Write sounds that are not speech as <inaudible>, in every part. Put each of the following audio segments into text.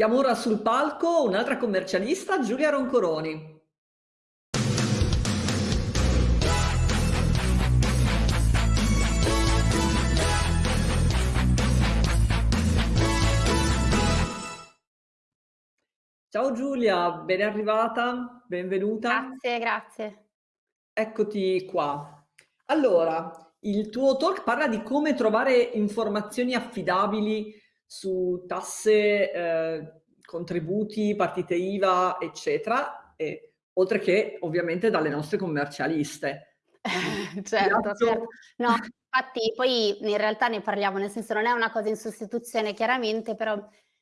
Chiamo ora sul palco un'altra commercialista, Giulia Roncoroni. Ciao Giulia, ben arrivata, benvenuta. Grazie, grazie. Eccoti qua. Allora, il tuo talk parla di come trovare informazioni affidabili su tasse, eh, contributi, partite IVA, eccetera, e, oltre che ovviamente dalle nostre commercialiste. <laughs> certo, certo. No, infatti poi in realtà ne parliamo, nel senso non è una cosa in sostituzione chiaramente, però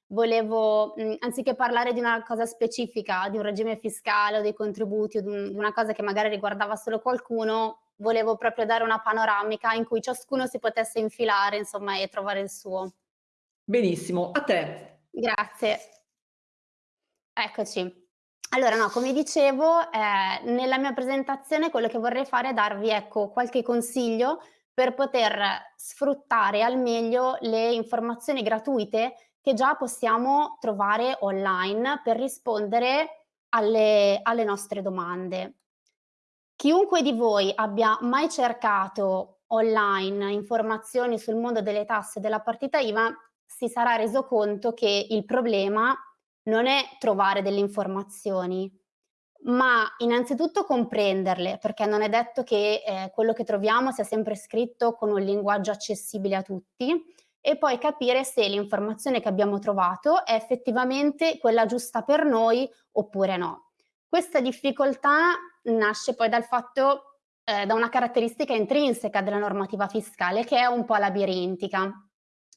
volevo, mh, anziché parlare di una cosa specifica, di un regime fiscale o dei contributi o di, un, di una cosa che magari riguardava solo qualcuno, volevo proprio dare una panoramica in cui ciascuno si potesse infilare, insomma, e trovare il suo. Benissimo, a te. Grazie. Eccoci. Allora, no, come dicevo, eh, nella mia presentazione quello che vorrei fare è darvi, ecco, qualche consiglio per poter sfruttare al meglio le informazioni gratuite che già possiamo trovare online per rispondere alle, alle nostre domande. Chiunque di voi abbia mai cercato online informazioni sul mondo delle tasse della partita IVA si sarà reso conto che il problema non è trovare delle informazioni, ma innanzitutto comprenderle, perché non è detto che eh, quello che troviamo sia sempre scritto con un linguaggio accessibile a tutti, e poi capire se l'informazione che abbiamo trovato è effettivamente quella giusta per noi oppure no. Questa difficoltà nasce poi dal fatto, eh, da una caratteristica intrinseca della normativa fiscale che è un po' labirintica,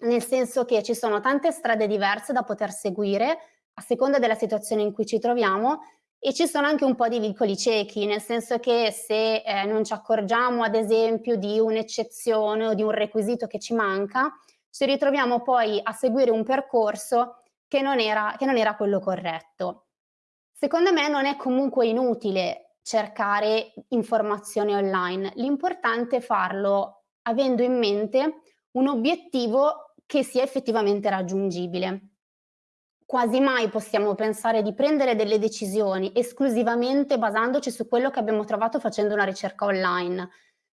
nel senso che ci sono tante strade diverse da poter seguire a seconda della situazione in cui ci troviamo e ci sono anche un po' di vincoli ciechi, nel senso che se eh, non ci accorgiamo ad esempio di un'eccezione o di un requisito che ci manca, ci ritroviamo poi a seguire un percorso che non era, che non era quello corretto. Secondo me non è comunque inutile cercare informazioni online, l'importante è farlo avendo in mente un obiettivo che sia effettivamente raggiungibile. Quasi mai possiamo pensare di prendere delle decisioni esclusivamente basandoci su quello che abbiamo trovato facendo una ricerca online,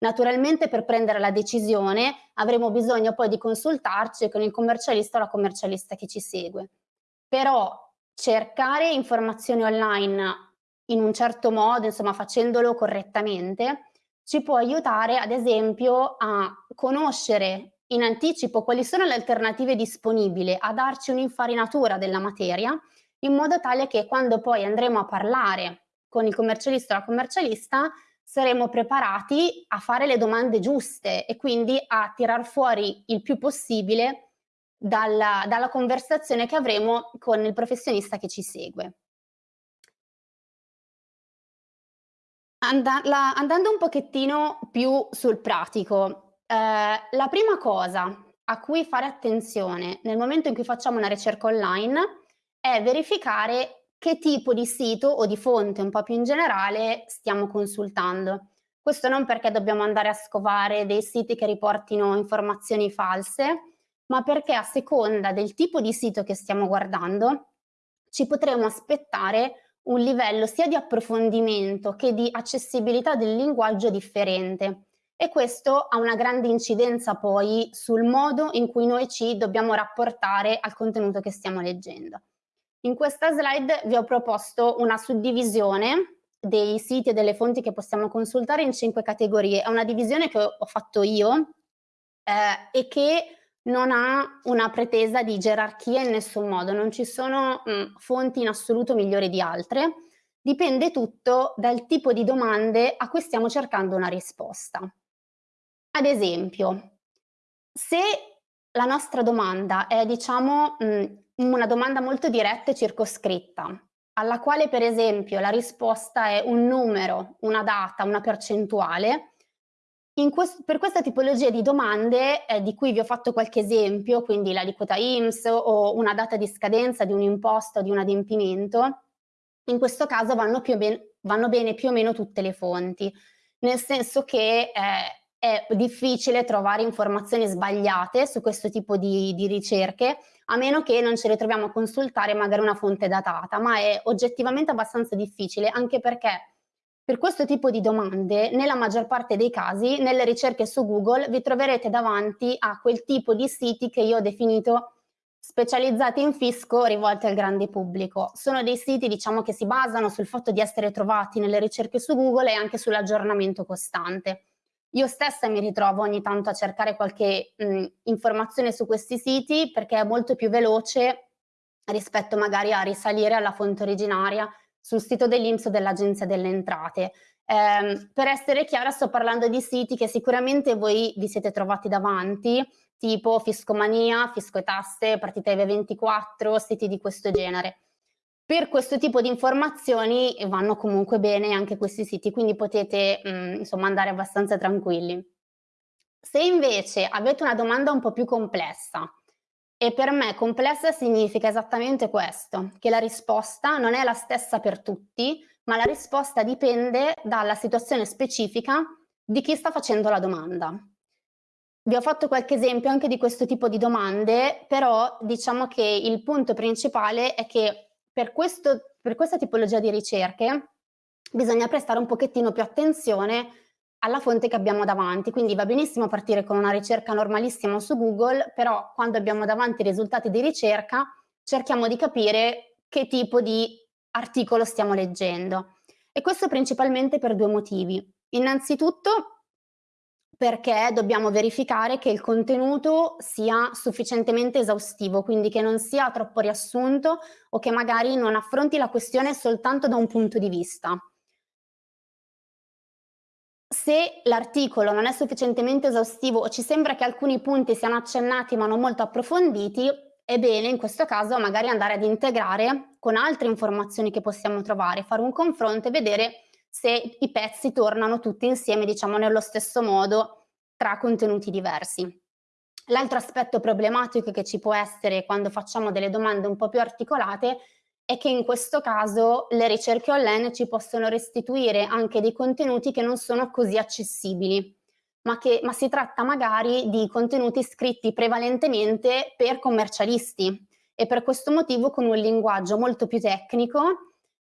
Naturalmente per prendere la decisione avremo bisogno poi di consultarci con il commercialista o la commercialista che ci segue. Però cercare informazioni online in un certo modo, insomma facendolo correttamente, ci può aiutare ad esempio a conoscere in anticipo quali sono le alternative disponibili, a darci un'infarinatura della materia, in modo tale che quando poi andremo a parlare con il commercialista o la commercialista saremo preparati a fare le domande giuste e quindi a tirar fuori il più possibile dalla, dalla conversazione che avremo con il professionista che ci segue. Andando un pochettino più sul pratico, eh, la prima cosa a cui fare attenzione nel momento in cui facciamo una ricerca online è verificare che tipo di sito o di fonte un po' più in generale stiamo consultando. Questo non perché dobbiamo andare a scovare dei siti che riportino informazioni false, ma perché a seconda del tipo di sito che stiamo guardando ci potremo aspettare un livello sia di approfondimento che di accessibilità del linguaggio differente e questo ha una grande incidenza poi sul modo in cui noi ci dobbiamo rapportare al contenuto che stiamo leggendo. In questa slide vi ho proposto una suddivisione dei siti e delle fonti che possiamo consultare in cinque categorie. È una divisione che ho fatto io eh, e che non ha una pretesa di gerarchia in nessun modo, non ci sono mh, fonti in assoluto migliori di altre, dipende tutto dal tipo di domande a cui stiamo cercando una risposta. Ad esempio, se la nostra domanda è diciamo mh, mm, una domanda molto diretta e circoscritta, alla quale per esempio la risposta è un numero, una data, una percentuale, quest per questa tipologia di domande eh, di cui vi ho fatto qualche esempio, quindi l'aliquota IMSS o una data di scadenza di un imposto o di un adempimento, in questo caso vanno, ben, vanno, bene più o meno tutte le fonti, nel senso che eh, è difficile trovare informazioni sbagliate su questo tipo di, di ricerche, a meno che non ci ritroviamo a consultare magari una fonte datata, ma è oggettivamente abbastanza difficile anche perché per questo tipo di domande, nella maggior parte dei casi, nelle ricerche su Google vi troverete davanti a quel tipo di siti che io ho definito specializzati in fisco rivolti al grande pubblico. Sono dei siti diciamo, che si basano sul fatto di essere trovati nelle ricerche su Google e anche sull'aggiornamento costante. Io stessa mi ritrovo ogni tanto a cercare qualche mh, informazione su questi siti perché è molto più veloce rispetto magari a risalire alla fonte originaria sul sito dell'Inps o dell'Agenzia delle Entrate. Eh, per essere chiara sto parlando di siti che sicuramente voi vi siete trovati davanti, tipo Fiscomania, Fisco e Tasse, Partita IVE24, siti di questo genere. Per questo tipo di informazioni vanno comunque bene anche questi siti, quindi potete mh, mm, insomma andare abbastanza tranquilli. Se invece avete una domanda un po' più complessa, e per me complessa significa esattamente questo, che la risposta non è la stessa per tutti, ma la risposta dipende dalla situazione specifica di chi sta facendo la domanda. Vi ho fatto qualche esempio anche di questo tipo di domande, però diciamo che il punto principale è che per, questo, per questa tipologia di ricerche bisogna prestare un pochettino più attenzione alla fonte che abbiamo davanti, quindi va benissimo partire con una ricerca normalissima su Google, però quando abbiamo davanti i risultati di ricerca cerchiamo di capire che tipo di articolo stiamo leggendo. E questo principalmente per due motivi. Innanzitutto perché dobbiamo verificare che il contenuto sia sufficientemente esaustivo, quindi che non sia troppo riassunto o che magari non affronti la questione soltanto da un punto di vista. Se l'articolo non è sufficientemente esaustivo o ci sembra che alcuni punti siano accennati ma non molto approfonditi, è bene in questo caso magari andare ad integrare con altre informazioni che possiamo trovare, fare un confronto e vedere se i pezzi tornano tutti insieme, diciamo, nello stesso modo tra contenuti diversi. L'altro aspetto problematico che ci può essere quando facciamo delle domande un po' più articolate è che in questo caso le ricerche online ci possono restituire anche dei contenuti che non sono così accessibili, ma, che, ma si tratta magari di contenuti scritti prevalentemente per commercialisti e per questo motivo con un linguaggio molto più tecnico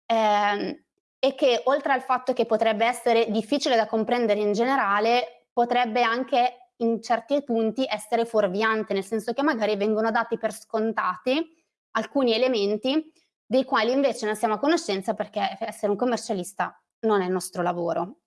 eh, e che oltre al fatto che potrebbe essere difficile da comprendere in generale, potrebbe anche in certi punti essere fuorviante, nel senso che magari vengono dati per scontati alcuni elementi dei quali invece non siamo a conoscenza perché essere un commercialista non è il nostro lavoro.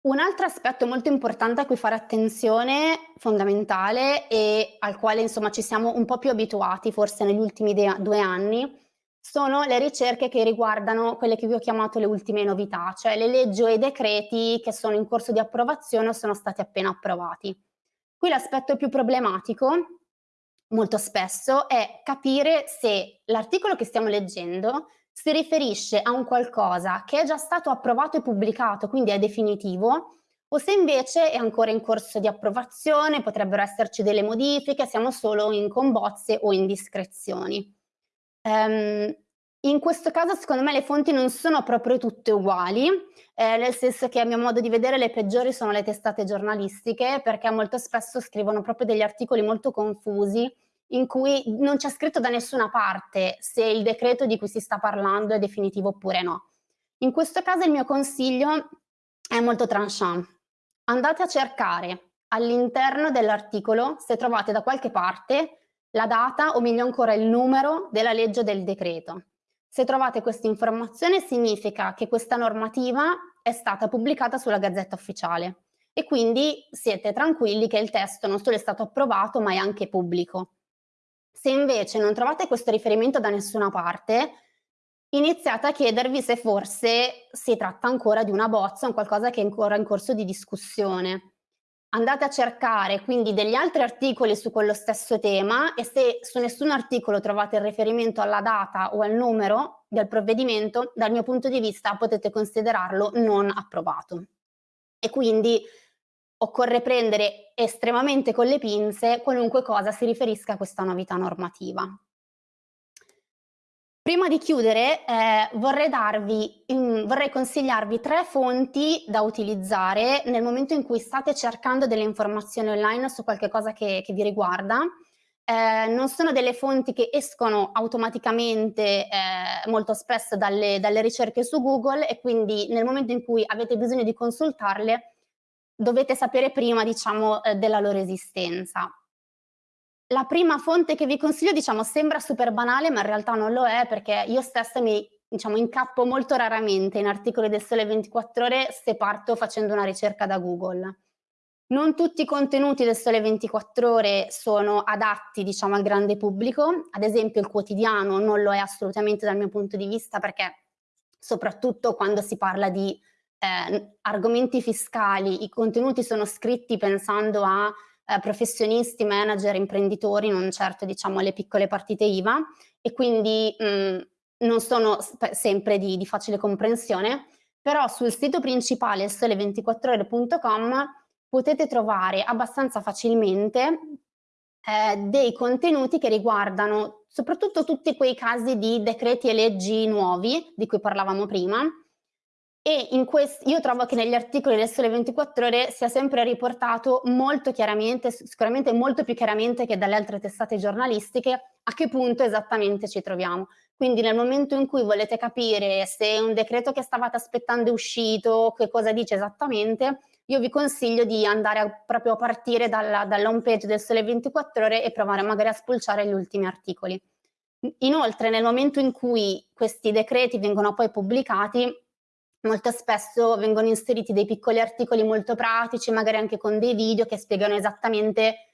Un altro aspetto molto importante a cui fare attenzione, fondamentale, e al quale insomma ci siamo un po' più abituati forse negli ultimi due anni, sono le ricerche che riguardano quelle che vi ho chiamato le ultime novità, cioè le leggi o i decreti che sono in corso di approvazione o sono stati appena approvati. Qui l'aspetto più problematico, molto spesso, è capire se l'articolo che stiamo leggendo si riferisce a un qualcosa che è già stato approvato e pubblicato, quindi è definitivo, o se invece è ancora in corso di approvazione, potrebbero esserci delle modifiche, siamo solo in combozze o indiscrezioni. Um, in questo caso secondo me le fonti non sono proprio tutte uguali, eh, nel senso che a mio modo di vedere le peggiori sono le testate giornalistiche perché molto spesso scrivono proprio degli articoli molto confusi in cui non c'è scritto da nessuna parte se il decreto di cui si sta parlando è definitivo oppure no. In questo caso il mio consiglio è molto tranchant. Andate a cercare all'interno dell'articolo se trovate da qualche parte la data o meglio ancora il numero della legge del decreto. Se trovate questa informazione significa che questa normativa è stata pubblicata sulla Gazzetta Ufficiale e quindi siete tranquilli che il testo non solo è stato approvato ma è anche pubblico. Se invece non trovate questo riferimento da nessuna parte, iniziate a chiedervi se forse si tratta ancora di una bozza o qualcosa che è ancora in corso di discussione andate a cercare quindi degli altri articoli su quello stesso tema e se su nessun articolo trovate il riferimento alla data o al numero del provvedimento, dal mio punto di vista potete considerarlo non approvato. E quindi occorre prendere estremamente con le pinze qualunque cosa si riferisca a questa novità normativa. Prima di chiudere eh, vorrei, darvi, in, vorrei consigliarvi tre fonti da utilizzare nel momento in cui state cercando delle informazioni online su qualche cosa che, che vi riguarda. Eh, non sono delle fonti che escono automaticamente eh, molto spesso dalle, dalle ricerche su Google e quindi nel momento in cui avete bisogno di consultarle dovete sapere prima diciamo, eh, della loro esistenza. La prima fonte che vi consiglio, diciamo, sembra super banale, ma in realtà non lo è perché io stessa mi diciamo, incappo molto raramente in articoli del Sole 24 Ore se parto facendo una ricerca da Google. Non tutti i contenuti del Sole 24 Ore sono adatti, diciamo, al grande pubblico, ad esempio il quotidiano non lo è assolutamente dal mio punto di vista perché soprattutto quando si parla di eh, argomenti fiscali, i contenuti sono scritti pensando a eh, professionisti, manager, imprenditori, non certo diciamo alle piccole partite IVA. E quindi mh, non sono sempre di, di, facile comprensione, però sul sito principale sole24ore.com potete trovare abbastanza facilmente eh, dei contenuti che riguardano soprattutto tutti quei casi di decreti e leggi nuovi di cui parlavamo prima, e in io trovo che negli articoli del Sole 24 Ore sia sempre riportato molto chiaramente, sicuramente molto più chiaramente che dalle altre testate giornalistiche, a che punto esattamente ci troviamo. Quindi nel momento in cui volete capire se un decreto che stavate aspettando è uscito, che cosa dice esattamente, io vi consiglio di andare a, proprio a partire dalla, dalla home page del Sole 24 Ore e provare magari a spulciare gli ultimi articoli. Inoltre nel momento in cui questi decreti vengono poi pubblicati, molto spesso vengono inseriti dei piccoli articoli molto pratici, magari anche con dei video che spiegano esattamente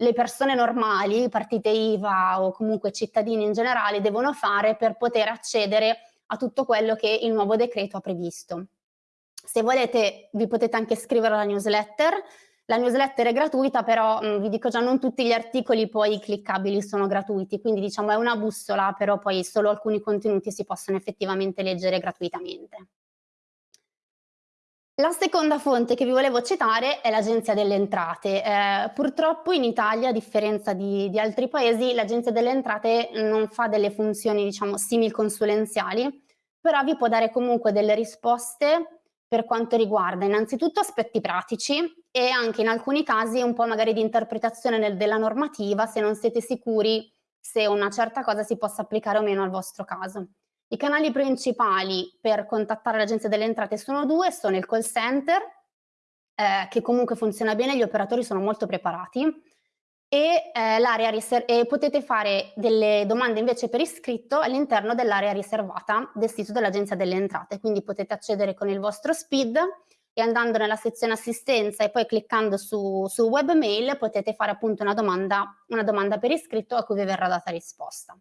le persone normali, partite IVA o comunque cittadini in generale devono fare per poter accedere a tutto quello che il nuovo decreto ha previsto. Se volete vi potete anche iscrivere alla newsletter, la newsletter è gratuita però mh, vi dico già non tutti gli articoli poi cliccabili sono gratuiti, quindi diciamo è una bussola però poi solo alcuni contenuti si possono effettivamente leggere gratuitamente. La seconda fonte che vi volevo citare è l'Agenzia delle Entrate. Eh, purtroppo in Italia, a differenza di, di altri paesi, l'Agenzia delle Entrate non fa delle funzioni, diciamo, simil consulenziali, però vi può dare comunque delle risposte per quanto riguarda innanzitutto aspetti pratici e anche in alcuni casi un po' magari di interpretazione nel, della normativa se non siete sicuri se una certa cosa si possa applicare o meno al vostro caso. I canali principali per contattare l'agenzia delle entrate sono due, sono il call center, eh, che comunque funziona bene, gli operatori sono molto preparati, e, eh, e potete fare delle domande invece per iscritto all'interno dell'area riservata del sito dell'agenzia delle entrate, quindi potete accedere con il vostro SPID e andando nella sezione assistenza e poi cliccando su, su webmail potete fare appunto una domanda, una domanda per iscritto a cui vi verrà data risposta.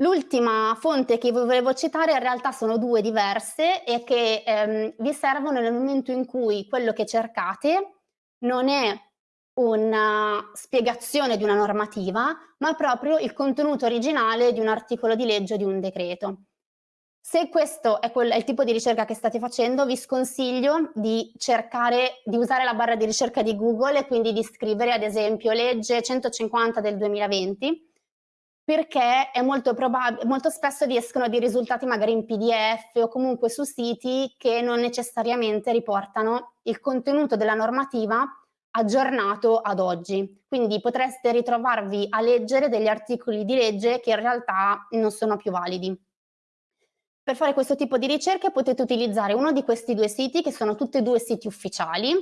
L'ultima fonte che vi volevo citare in realtà sono due diverse e che ehm, vi servono nel momento in cui quello che cercate non è una spiegazione di una normativa, ma proprio il contenuto originale di un articolo di legge o di un decreto. Se questo è, quel, è, il tipo di ricerca che state facendo, vi sconsiglio di cercare di usare la barra di ricerca di Google e quindi di scrivere ad esempio legge 150 del 2020 perché è molto probabile, molto spesso vi escono dei risultati magari in PDF o comunque su siti che non necessariamente riportano il contenuto della normativa aggiornato ad oggi. Quindi potreste ritrovarvi a leggere degli articoli di legge che in realtà non sono più validi. Per fare questo tipo di ricerche potete utilizzare uno di questi due siti che sono tutti e due siti ufficiali,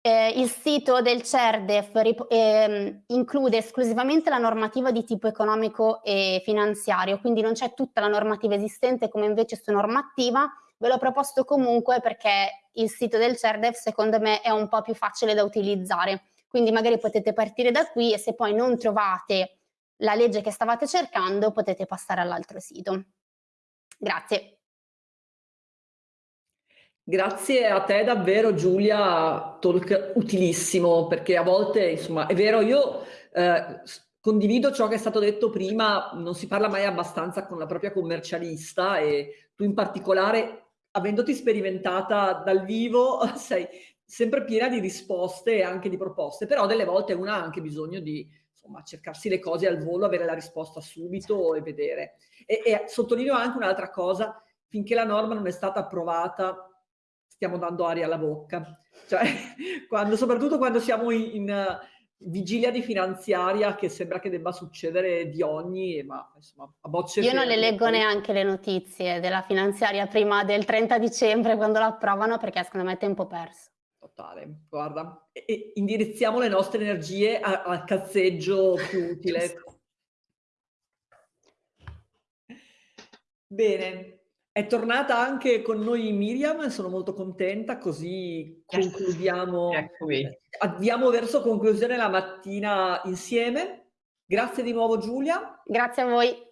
eh, il sito del CERDEF eh, include esclusivamente la normativa di tipo economico e finanziario, quindi non c'è tutta la normativa esistente come invece su normativa, ve l'ho proposto comunque perché il sito del CERDEF secondo me è un po' più facile da utilizzare, quindi magari potete partire da qui e se poi non trovate la legge che stavate cercando potete passare all'altro sito. Grazie. Grazie a te davvero Giulia, talk utilissimo perché a volte insomma è vero io eh, condivido ciò che è stato detto prima, non si parla mai abbastanza con la propria commercialista e tu in particolare avendoti sperimentata dal vivo <laughs> sei sempre piena di risposte e anche di proposte, però delle volte una ha anche bisogno di insomma, cercarsi le cose al volo, avere la risposta subito e vedere. E, e sottolineo anche un'altra cosa, finché la norma non è stata approvata stiamo dando aria alla bocca. Cioè, <laughs> quando, soprattutto quando siamo in, in vigilia di finanziaria che sembra che debba succedere di ogni, ma insomma a bocce Io non le leggo poi... neanche le notizie della finanziaria prima del 30 dicembre quando la approvano perché secondo me è tempo perso. Totale, guarda, e, e indirizziamo le nostre energie al cazzeggio più utile. <laughs> Bene, è tornata anche con noi Miriam, sono molto contenta, così concludiamo, Eccomi. andiamo verso conclusione la mattina insieme. Grazie di nuovo Giulia. Grazie a voi.